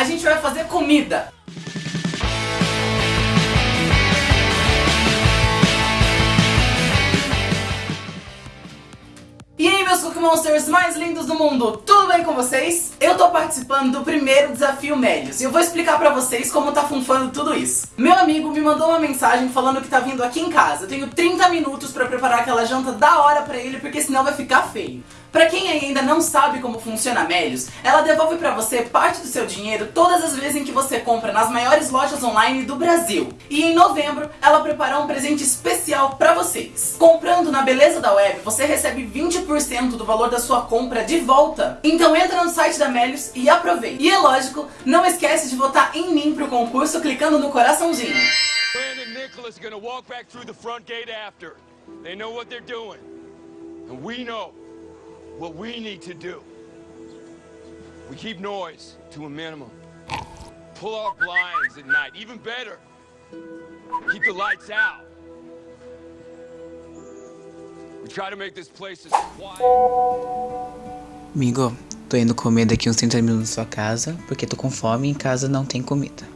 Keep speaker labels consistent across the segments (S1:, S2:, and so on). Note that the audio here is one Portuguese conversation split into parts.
S1: a gente vai fazer comida. E aí meus Cookie Monsters mais lindos do mundo, tudo bem com vocês? Eu tô participando do primeiro desafio Médios e eu vou explicar pra vocês como tá funfando tudo isso. Meu amigo me mandou uma mensagem falando que tá vindo aqui em casa. Eu tenho 30 minutos pra preparar aquela janta da hora pra ele porque senão vai ficar feio. Pra quem ainda não sabe como funciona a Melios, ela devolve pra você parte do seu dinheiro todas as vezes em que você compra nas maiores lojas online do Brasil. E em novembro, ela preparou um presente especial pra vocês. Comprando na Beleza da Web, você recebe 20% do valor da sua compra de volta. Então entra no site da Melios e aproveita. E é lógico, não esquece de votar em mim pro concurso clicando no coraçãozinho.
S2: Brandon and Nicholas gonna walk back through the front gate after. They know what they're doing. And what we need to do. We keep noise to a minimum. Pull out blinds at night. Even better, keep the lights out. We try to make this place as quiet.
S3: Amigo, tô indo comer daqui uns 30 minutos na sua casa, porque tô com fome e em casa não tem comida.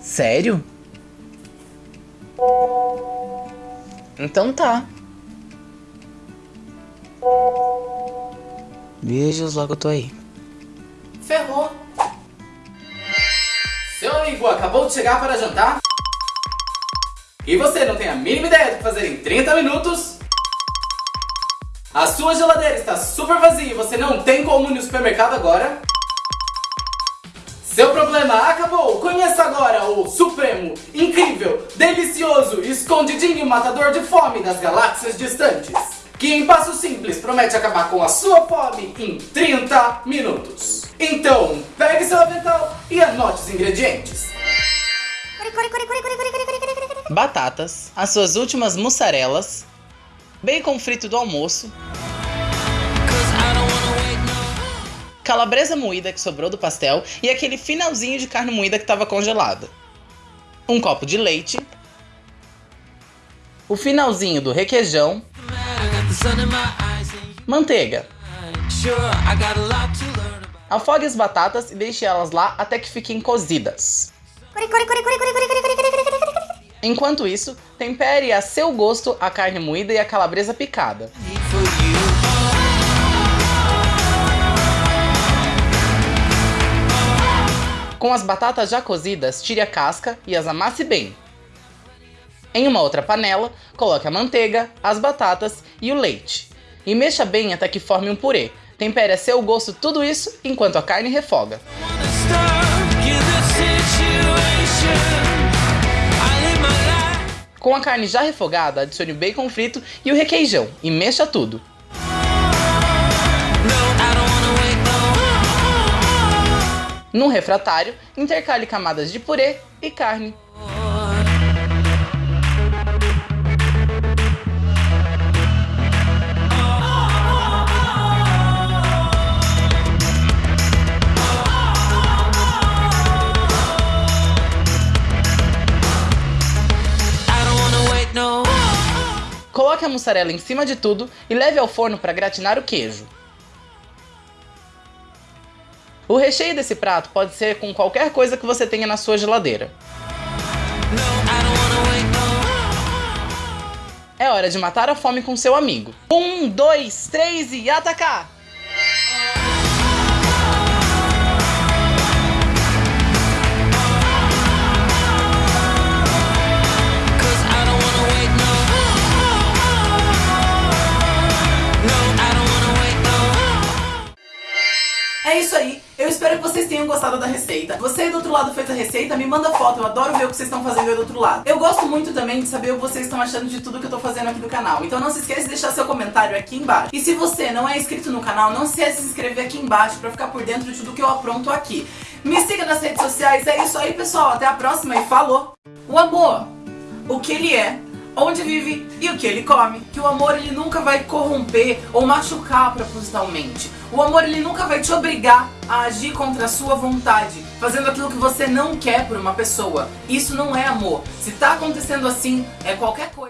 S3: Sério? Então tá. Beijos, logo eu tô aí.
S1: Ferrou. Seu amigo acabou de chegar para jantar? E você não tem a mínima ideia do que fazer em 30 minutos? A sua geladeira está super vazia e você não tem como ir no supermercado agora? Seu problema acabou! Conheça agora o supremo, incrível, delicioso, escondidinho matador de fome das galáxias distantes. Que em passo simples promete acabar com a sua fome em 30 minutos. Então, pegue seu avental e anote os ingredientes.
S3: Batatas, as suas últimas mussarelas, bacon frito do almoço, calabresa moída que sobrou do pastel e aquele finalzinho de carne moída que estava congelada. Um copo de leite, o finalzinho do requeijão, manteiga. Afogue as batatas e deixe elas lá até que fiquem cozidas. Enquanto isso, tempere a seu gosto a carne moída e a calabresa picada. Com as batatas já cozidas, tire a casca e as amasse bem. Em uma outra panela, coloque a manteiga, as batatas e o leite. E mexa bem até que forme um purê. Tempere a seu gosto tudo isso enquanto a carne refoga. Com a carne já refogada, adicione o bacon frito e o requeijão e mexa tudo. Num refratário, intercale camadas de purê e carne. Coloque a mussarela em cima de tudo e leve ao forno para gratinar o queijo. O recheio desse prato pode ser com qualquer coisa que você tenha na sua geladeira. É hora de matar a fome com seu amigo. Um, dois, três e atacar!
S1: Isso aí, eu espero que vocês tenham gostado da receita. Você aí do outro lado fez a receita, me manda foto, eu adoro ver o que vocês estão fazendo aí do outro lado. Eu gosto muito também de saber o que vocês estão achando de tudo que eu tô fazendo aqui no canal. Então não se esqueça de deixar seu comentário aqui embaixo. E se você não é inscrito no canal, não se esqueça de se inscrever aqui embaixo pra ficar por dentro de tudo que eu apronto aqui. Me siga nas redes sociais, é isso aí pessoal, até a próxima e falou! O amor, o que ele é, onde vive e o que ele come. Que o amor ele nunca vai corromper ou machucar propositalmente. O amor ele nunca vai te obrigar a agir contra a sua vontade, fazendo aquilo que você não quer por uma pessoa. Isso não é amor. Se tá acontecendo assim, é qualquer coisa.